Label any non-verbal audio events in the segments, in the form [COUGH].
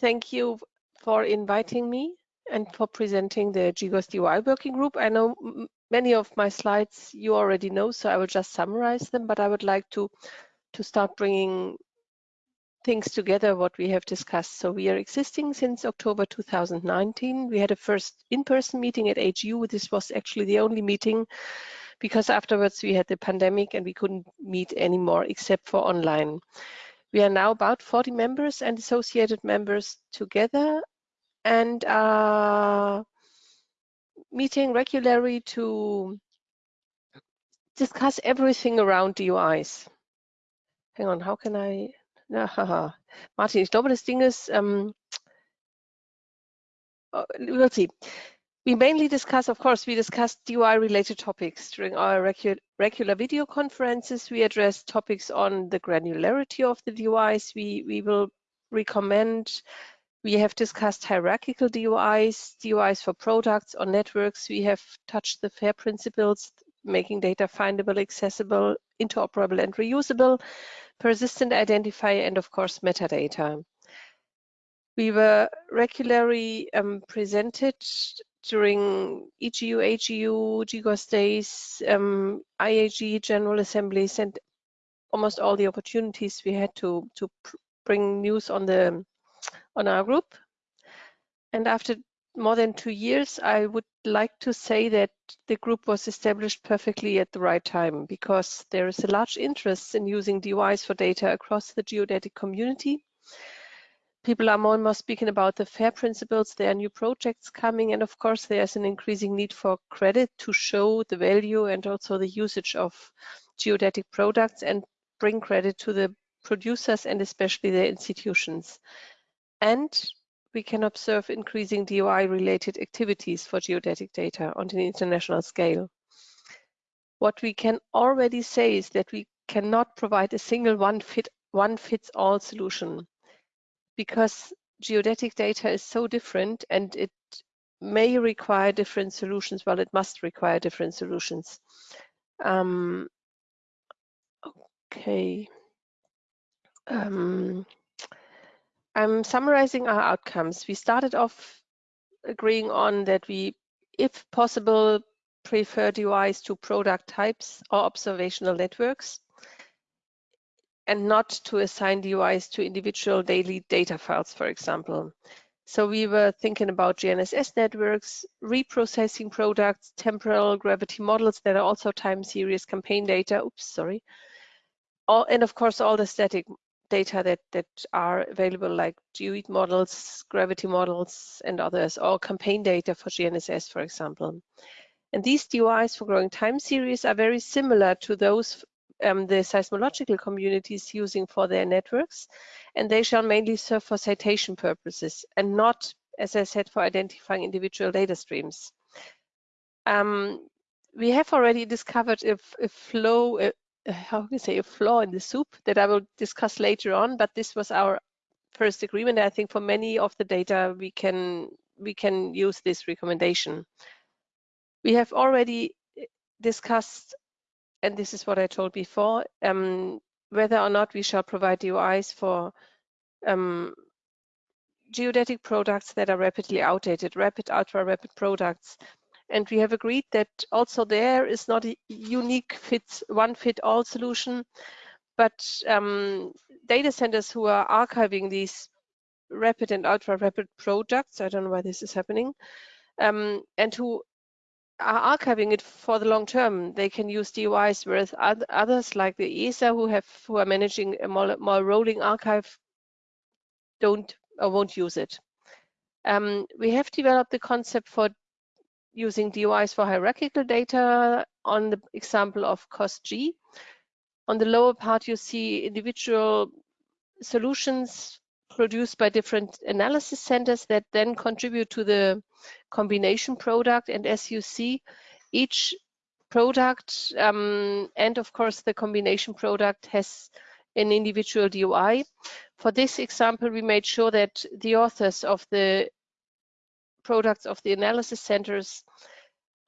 thank you for inviting me and for presenting the GGOS DOI working group. I know many of my slides you already know, so I will just summarize them, but I would like to, to start bringing things together what we have discussed. So we are existing since October 2019. We had a first in-person meeting at HU. This was actually the only meeting because afterwards we had the pandemic and we couldn't meet anymore except for online. We are now about 40 members and associated members together and are meeting regularly to discuss everything around DOIs. Hang on, how can I. Martin, ich glaube, das Ding ist, um, we'll see. We mainly discuss, of course, we discuss DOI-related topics during our regu regular video conferences. We address topics on the granularity of the DOIs. We, we will recommend, we have discussed hierarchical DOIs, DOIs for products or networks. We have touched the FAIR principles, making data findable, accessible, interoperable, and reusable persistent identifier, and of course, metadata. We were regularly um, presented during EGU, AGU, GGOS days, um, IAG, General Assemblies, and almost all the opportunities we had to, to bring news on, the, on our group. And after more than two years, I would like to say that the group was established perfectly at the right time because there is a large interest in using DOIs for data across the geodetic community. People are more and more speaking about the FAIR principles. There are new projects coming, and of course, there's an increasing need for credit to show the value and also the usage of geodetic products and bring credit to the producers and especially the institutions. And we can observe increasing DOI-related activities for geodetic data on an international scale. What we can already say is that we cannot provide a single one fit one fits all solution because geodetic data is so different and it may require different solutions. Well, it must require different solutions. Um, okay. Um, I'm summarizing our outcomes. We started off agreeing on that we, if possible, prefer DOIs to product types or observational networks and not to assign DOIs to individual daily data files, for example. So we were thinking about GNSS networks, reprocessing products, temporal gravity models that are also time series campaign data, oops, sorry. All, and of course, all the static data that, that are available like GeoID models, gravity models, and others, or campaign data for GNSS, for example. And these DOIs for growing time series are very similar to those um, the seismological communities using for their networks, and they shall mainly serve for citation purposes and not, as I said, for identifying individual data streams. Um, we have already discovered a, a flow, a, how can I say, a flaw in the soup that I will discuss later on, but this was our first agreement. I think for many of the data, we can, we can use this recommendation. We have already discussed, and this is what I told before, um, whether or not we shall provide DOIs for um, geodetic products that are rapidly outdated, rapid, ultra rapid products. And we have agreed that also there is not a unique fits one fit all solution, but um, data centers who are archiving these rapid and ultra rapid products, I don't know why this is happening, um, and who are archiving it for the long term. They can use DOIs, whereas others like the ESA who have who are managing a more, more rolling archive don't or won't use it. Um, we have developed the concept for using DOIs for hierarchical data on the example of COST-G. On the lower part, you see individual solutions produced by different analysis centers that then contribute to the combination product. And as you see, each product um, and of course the combination product has an individual DOI. For this example, we made sure that the authors of the products of the analysis centers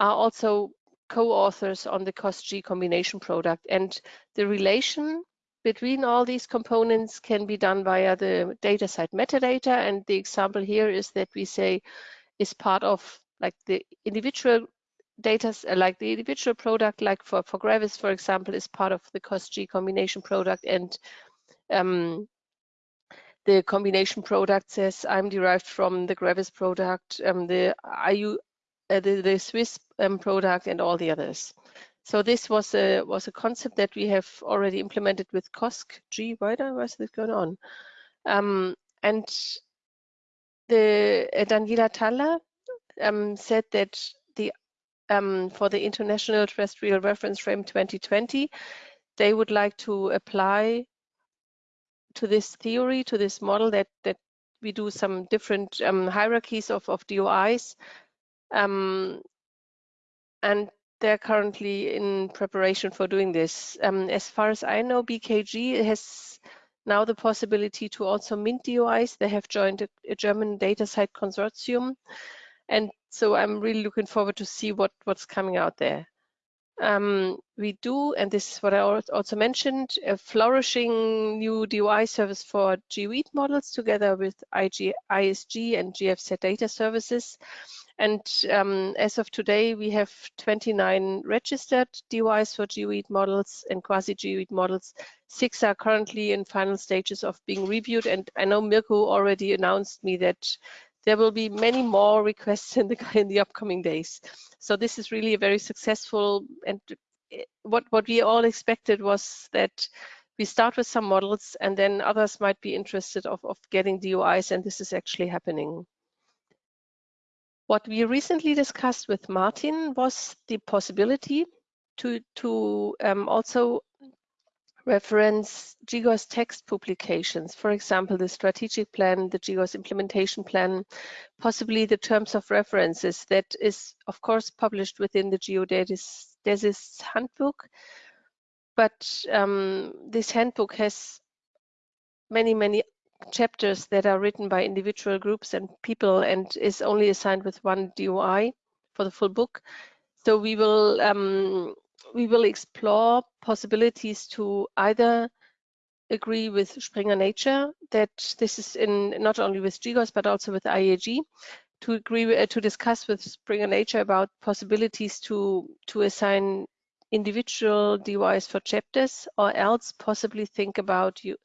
are also co-authors on the COST-G combination product. And the relation between all these components can be done via the DataCite metadata. And the example here is that we say is part of like the individual data, like the individual product, like for, for Gravis, for example, is part of the COST-G combination product. And um, the combination product says I'm derived from the Gravis product, um, the IU, uh, the, the Swiss um, product, and all the others. So this was a was a concept that we have already implemented with COSC G, why was this going on? Um, and the uh, Daniela Thaller um, said that the um, for the International Terrestrial Reference Frame 2020, they would like to apply to this theory, to this model that that we do some different um, hierarchies of, of DOIs. Um, and they're currently in preparation for doing this. Um, as far as I know, BKG has now the possibility to also mint DOIs. They have joined a, a German DataCite consortium. And so I'm really looking forward to see what, what's coming out there. Um, we do, and this is what I also mentioned, a flourishing new DOI service for geoid models together with IG, ISG and GFZ data services. And um, as of today, we have 29 registered DOIs for geoid models and quasi-geoid models. Six are currently in final stages of being reviewed. And I know Mirko already announced me that there will be many more requests [LAUGHS] in the, in the upcoming days. So this is really a very successful and eh, what, what we all expected was that we start with some models and then others might be interested of, of getting DOIs and this is actually happening. What we recently discussed with Martin was the possibility to, to um, also reference GGOS text publications, for example, the strategic plan, the GGOS implementation plan, possibly the terms of references that is, of course, published within the geodesists handbook. But um, this handbook has many, many chapters that are written by individual groups and people and is only assigned with one DOI for the full book. So we will um, we will explore possibilities to either agree with Springer Nature that this is in not only with GGOS but also with IAG to agree uh, to discuss with Springer Nature about possibilities to to assign individual DOIs for chapters or else possibly think about you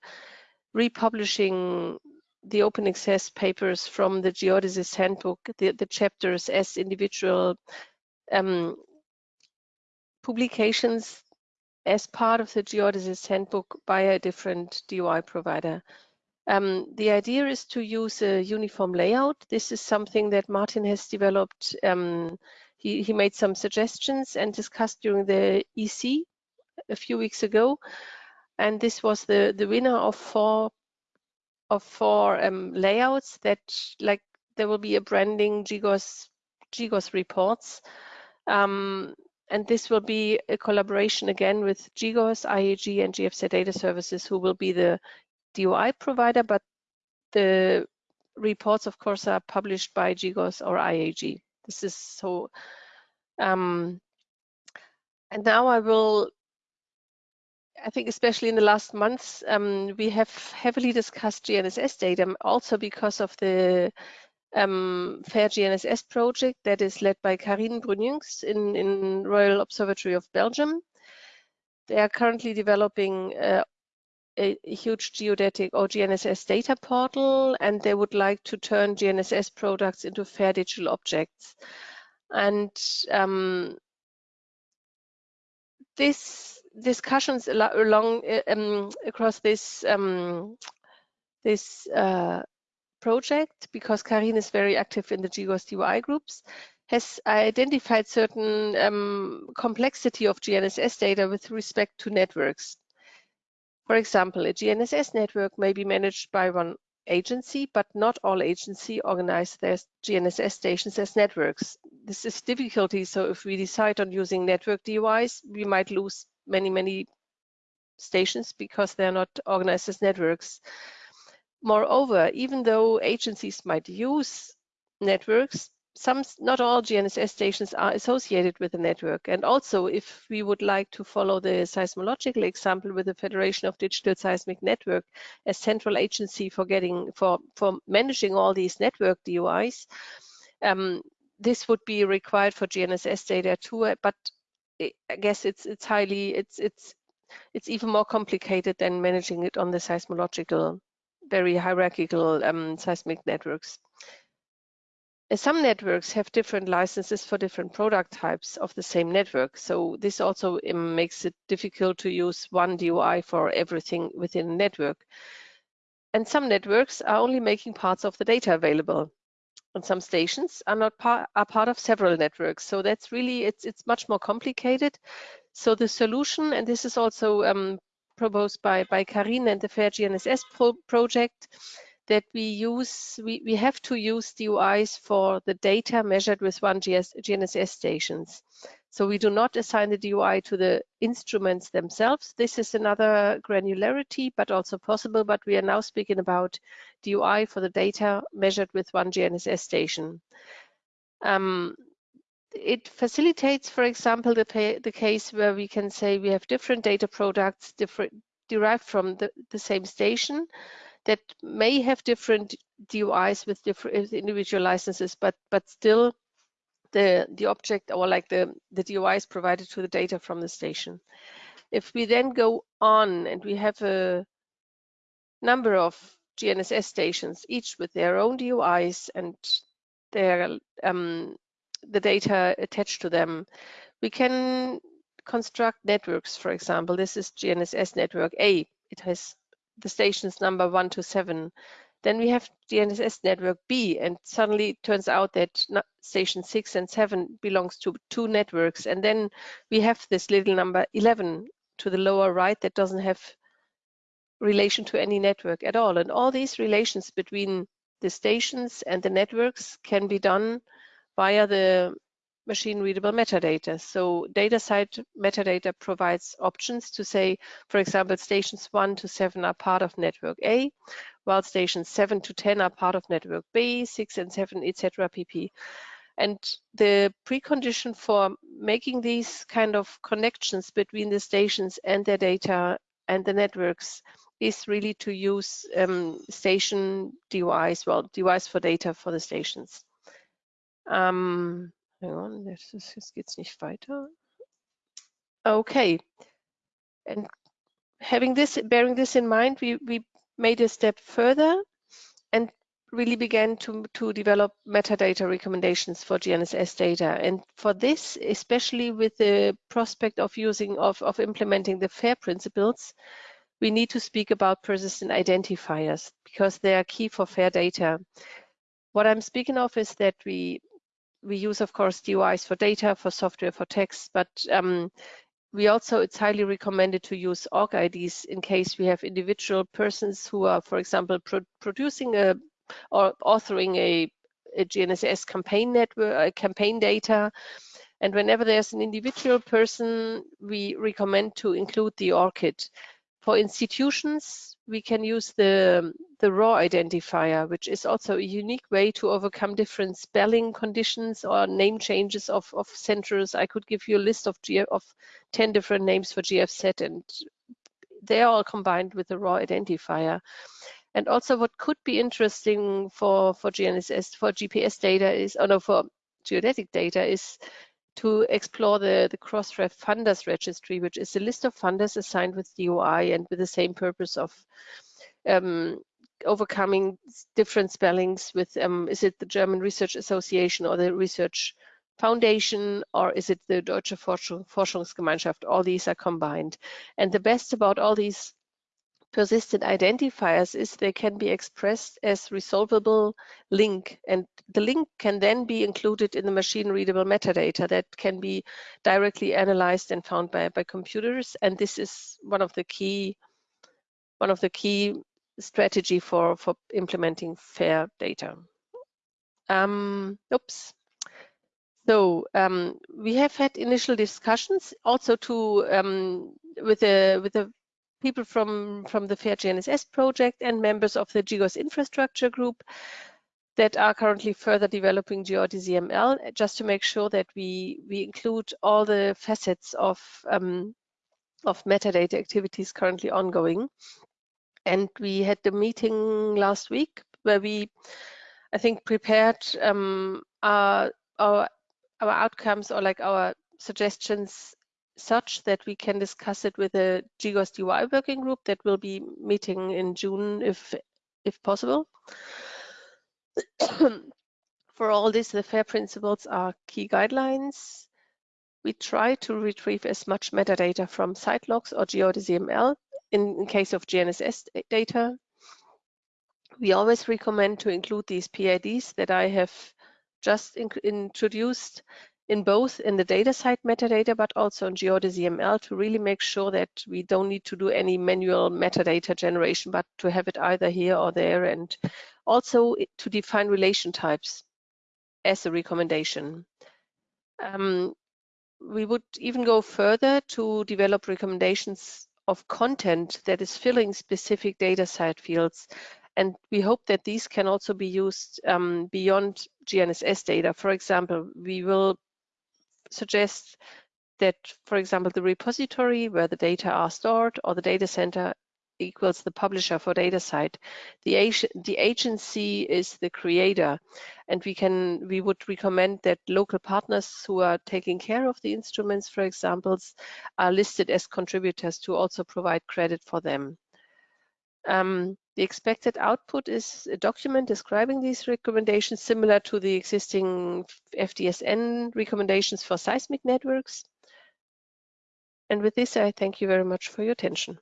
republishing the open access papers from the geodesist handbook, the, the chapters as individual um, publications as part of the geodesist handbook by a different DOI provider. Um, the idea is to use a uniform layout. This is something that Martin has developed. Um, he, he made some suggestions and discussed during the EC a few weeks ago and this was the the winner of four of four um, layouts that like there will be a branding GGOS GGOS reports um, and this will be a collaboration again with GGOS, IAG and GFZ data services who will be the DOI provider but the reports of course are published by GGOS or IAG. This is so um, and now I will I think especially in the last months, um, we have heavily discussed GNSS data also because of the um, FAIR GNSS project that is led by Carine Bruyninx in, in Royal Observatory of Belgium. They are currently developing uh, a, a, huge geodetic or GNSS data portal, and they would like to turn GNSS products into FAIR digital objects. And um, this discussions along um, across this um, this uh, project because Carine is very active in the GGOS DOI groups has identified certain um, complexity of GNSS data with respect to networks. For example, a GNSS network may be managed by one agency, but not all agencies organize their GNSS stations as networks. This is difficulty, so if we decide on using network DOIs, we might lose many, many stations because they're not organized as networks. Moreover, even though agencies might use networks, some, not all GNSS stations are associated with the network. And also, if we would like to follow the seismological example with the Federation of Digital Seismic Network as central agency for getting for for managing all these network DOIs, um, this would be required for GNSS data too. But I guess it's it's highly it's it's it's even more complicated than managing it on the seismological, very hierarchical um, seismic networks. Some networks have different licenses for different product types of the same network. So this also um, makes it difficult to use one DOI for everything within a network. And some networks are only making parts of the data available. And some stations are not part are part of several networks. So that's really it's it's much more complicated. So the solution, and this is also um, proposed by by Carine and the Fair GNSS pro project, that we use, we, we have to use DOIs for the data measured with one GS, GNSS stations. So we do not assign the DOI to the instruments themselves. This is another granularity, but also possible, but we are now speaking about DOI for the data measured with one GNSS station. Um, it facilitates, for example, the, the case where we can say we have different data products different, derived from the, the same station, that may have different DOIs with different individual licenses, but but still the the object or like the the DOI is provided to the data from the station. If we then go on and we have a number of GNSS stations, each with their own DOIs and their um, the data attached to them, we can construct networks. For example, this is GNSS network A. It has the stations number one to seven. Then we have GNSS network B, and suddenly it turns out that station six and seven belongs to two networks. And then we have this little number 11 to the lower right that doesn't have relation to any network at all. And all these relations between the stations and the networks can be done via the machine readable metadata. So DataCite metadata provides options to say, for example, stations one to seven are part of network A, while stations seven to 10 are part of network B, six and seven, etc. pp. And the precondition for making these kind of connections between the stations and their data and the networks is really to use um, station DOIs, well, DOIs for data for the stations. Um, Hang on, jetzt, jetzt geht's nicht weiter. Okay. And having this, bearing this in mind, we, we made a step further and really began to, to develop metadata recommendations for GNSS data. And for this, especially with the prospect of using, of, of implementing the FAIR principles, we need to speak about persistent identifiers because they are key for FAIR data. What I'm speaking of is that we we use, of course, DOIs for data, for software, for text, but um, we also, it's highly recommended to use ORCIDs in case we have individual persons who are, for example, pro producing a or authoring a, a GNSS campaign network, uh, campaign data. And whenever there's an individual person, we recommend to include the ORCID. For institutions, we can use the, the ROR identifier, which is also a unique way to overcome different spelling conditions or name changes of, of centers. I could give you a list of, GF, of 10 different names for GFZ and they're all combined with the ROR identifier. And also what could be interesting for, for GNSS, for GPS data is, oh no, for geodetic data is to explore the, the Crossref funders registry, which is a list of funders assigned with DOI and with the same purpose of um, overcoming different spellings with, um, is it the German Research Association or the Research Foundation or is it the Deutsche Forschungsgemeinschaft? All these are combined. And the best about all these persistent identifiers is they can be expressed as resolvable link. And the link can then be included in the machine readable metadata that can be directly analyzed and found by, by computers. And this is one of the key one of the key strategy for for implementing fair data. Um oops. So um, we have had initial discussions also to um, with the with the people from, from the FAIR GNSS project and members of the GGOS infrastructure group. that are currently further developing GeodesyML just to make sure that we, we include all the facets of, um, of metadata activities currently ongoing. And we had the meeting last week where we, I think, prepared um, our, our, our outcomes or like our suggestions such that we can discuss it with the DOI working group that will be meeting in June if if possible. [COUGHS] For all this, the FAIR principles are key guidelines. We try to retrieve as much metadata from site logs or GeodesyML in, in case of GNSS data. We always recommend to include these PIDs that I have just in introduced in both in the DataCite metadata, but also in GeodesyML to really make sure that we don't need to do any manual metadata generation, but to have it either here or there. And also to define relation types as a recommendation. Um, we would even go further to develop recommendations of content that is filling specific DataCite fields. And we hope that these can also be used um, beyond GNSS data. For example, we will suggest that, for example, the repository where the data are stored or the data center equals the publisher for DataCite. The, the agency is the creator, and we can we would recommend that local partners who are taking care of the instruments, for example, are listed as contributors to also provide credit for them. Um, the expected output is a document describing these recommendations similar to the existing FDSN recommendations for seismic networks. And with this, I thank you very much for your attention.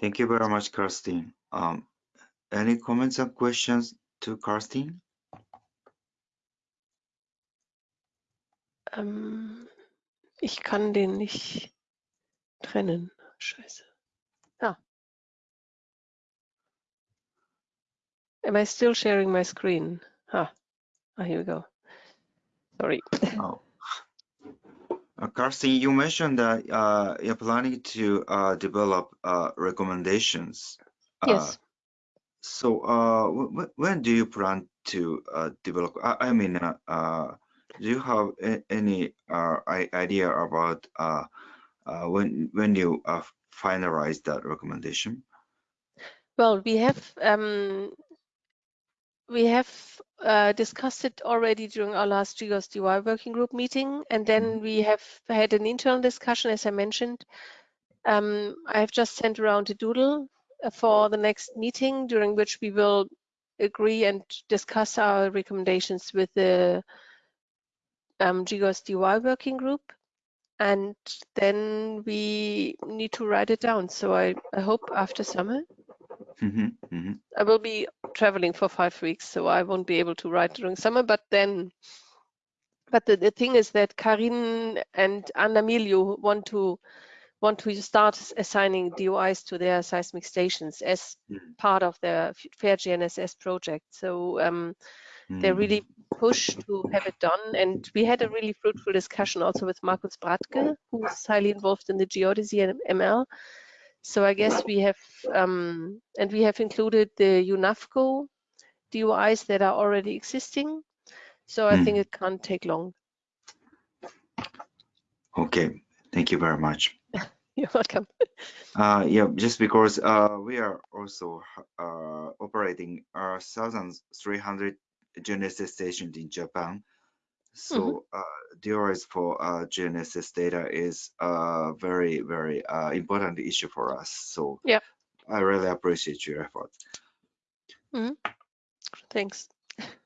Thank you very much, Kirsten. Um, any comments or questions to Kirsten? Um, ich kann den nicht trennen. Scheiße. Ah. Am I still sharing my screen? Ah, ah here we go. Sorry. Oh. Uh, Kirsten, you mentioned that uh, you're planning to uh, develop uh, recommendations. Uh, yes. So uh, when do you plan to develop? I, I mean, do you have any idea about when when you finalize that recommendation? Well, we have um, we have uh, discussed it already during our last GGOS DOI working group meeting, and then mm-hmm. we have had an internal discussion, as I mentioned. Um, I have just sent around a doodle uh, for the next meeting, during which we will agree and discuss our recommendations with the um, DOI working group. And then we need to write it down. So I, I hope after summer Mm -hmm, mm -hmm. I will be traveling for five weeks, so I won't be able to write during summer. But then, but the, the thing is that Carine and Anna Miglio want to want to start assigning DOIs to their seismic stations as mm. part of their Fair GNSS project. So um. They really push to have it done. And we had a really fruitful discussion also with Markus Bradke, who's highly involved in the geodesy and ML. So I guess we have, um, and we have included the UNAVCO DOIs that are already existing. So I mm. think it can't take long. Okay, thank you very much. [LAUGHS] You're welcome. Uh, yeah, just because uh, we are also uh, operating our 1,300 GNSS stations in Japan. So mm -hmm. uh, DOIs for uh, GNSS data is a very, very uh, important issue for us. So yeah, I really appreciate your effort. Mm -hmm. Thanks. [LAUGHS]